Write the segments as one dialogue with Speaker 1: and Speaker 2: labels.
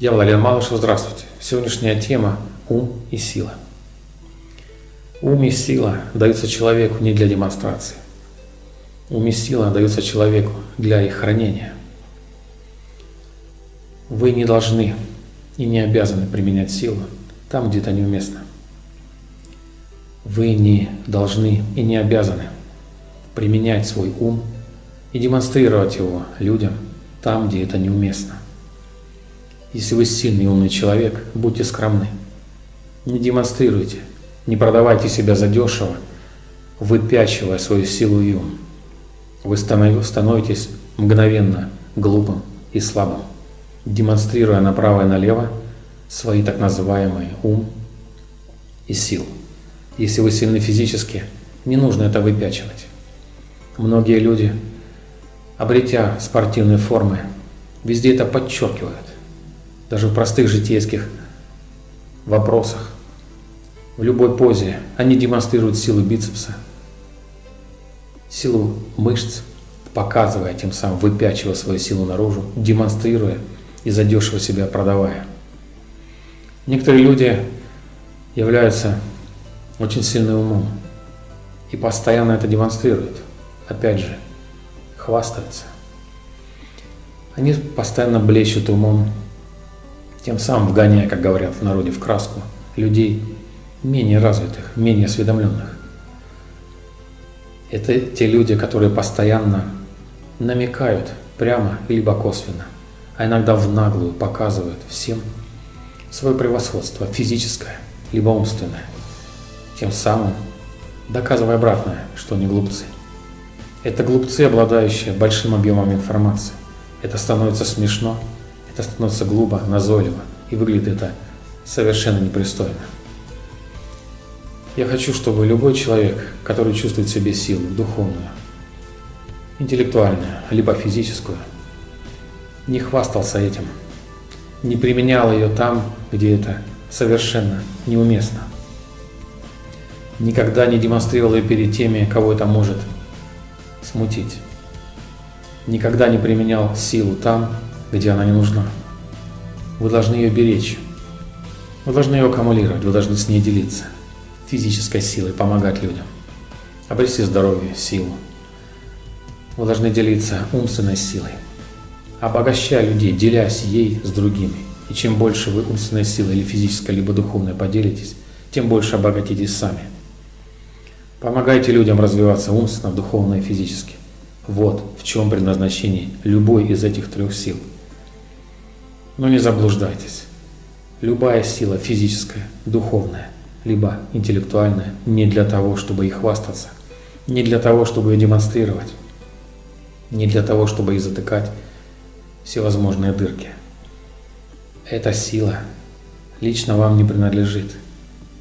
Speaker 1: Я Владимир Малышев, здравствуйте. Сегодняшняя тема – ум и сила. Ум и сила даются человеку не для демонстрации. Ум и сила даются человеку для их хранения. Вы не должны и не обязаны применять силу там, где это неуместно. Вы не должны и не обязаны применять свой ум и демонстрировать его людям там, где это неуместно. Если вы сильный и умный человек, будьте скромны. Не демонстрируйте, не продавайте себя задешево, выпячивая свою силу и ум. Вы становитесь мгновенно глупым и слабым, демонстрируя направо и налево свои так называемые ум и сил. Если вы сильны физически, не нужно это выпячивать. Многие люди, обретя спортивные формы, везде это подчеркивают. Даже в простых житейских вопросах. В любой позе они демонстрируют силу бицепса, силу мышц, показывая тем самым, выпячивая свою силу наружу, демонстрируя и задешево себя продавая. Некоторые люди являются очень сильным умом и постоянно это демонстрируют. Опять же, хвастаются. Они постоянно блещут умом, тем самым вгоняя, как говорят в народе, в краску людей менее развитых, менее осведомленных. Это те люди, которые постоянно намекают прямо либо косвенно, а иногда в наглую показывают всем свое превосходство физическое либо умственное, тем самым доказывая обратное, что они глупцы. Это глупцы, обладающие большим объемом информации. Это становится смешно, это становится глупо, назойливо, и выглядит это совершенно непристойно. Я хочу, чтобы любой человек, который чувствует в себе силу духовную, интеллектуальную, либо физическую, не хвастался этим, не применял ее там, где это совершенно неуместно. Никогда не демонстрировал ее перед теми, кого это может смутить. Никогда не применял силу там, где она не нужна. Вы должны ее беречь. Вы должны ее аккумулировать, вы должны с ней делиться. Физической силой, помогать людям. Обрести здоровье, силу. Вы должны делиться умственной силой. Обогащая людей, делясь ей с другими. И чем больше вы умственной силой или физической, либо духовной поделитесь, тем больше обогатитесь сами. Помогайте людям развиваться умственно, духовно и физически. Вот в чем предназначение любой из этих трех сил – но не заблуждайтесь. Любая сила физическая, духовная, либо интеллектуальная, не для того, чтобы их хвастаться, не для того, чтобы ее демонстрировать, не для того, чтобы их затыкать всевозможные дырки. Эта сила лично вам не принадлежит,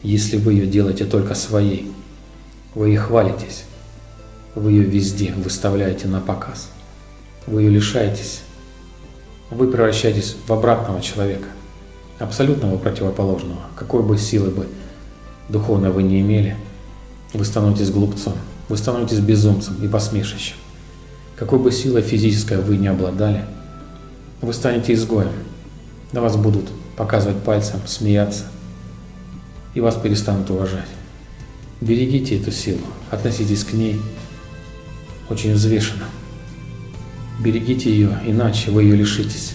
Speaker 1: если вы ее делаете только своей. Вы ей хвалитесь, вы ее везде выставляете на показ, вы ее лишаетесь вы превращаетесь в обратного человека, абсолютного противоположного. Какой бы силы бы духовно вы не имели, вы становитесь глупцом, вы становитесь безумцем и посмешищем. Какой бы силой физической вы не обладали, вы станете изгоем. На вас будут показывать пальцем, смеяться, и вас перестанут уважать. Берегите эту силу, относитесь к ней очень взвешенно. Берегите ее, иначе вы ее лишитесь.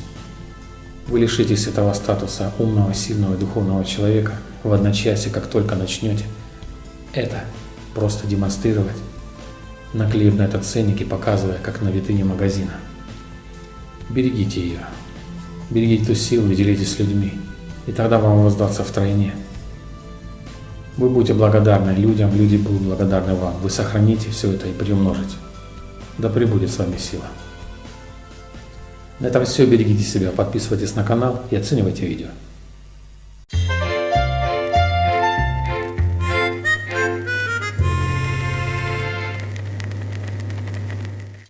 Speaker 1: Вы лишитесь этого статуса умного, сильного и духовного человека в одночасье, как только начнете это просто демонстрировать, наклеив на этот ценник и показывая, как на витрине магазина. Берегите ее. Берегите ту силу и делитесь с людьми, и тогда вам воздастся втройне. Вы будете благодарны людям, люди будут благодарны вам. Вы сохраните все это и приумножите. Да пребудет с вами сила. На этом все. Берегите себя, подписывайтесь на канал и оценивайте видео.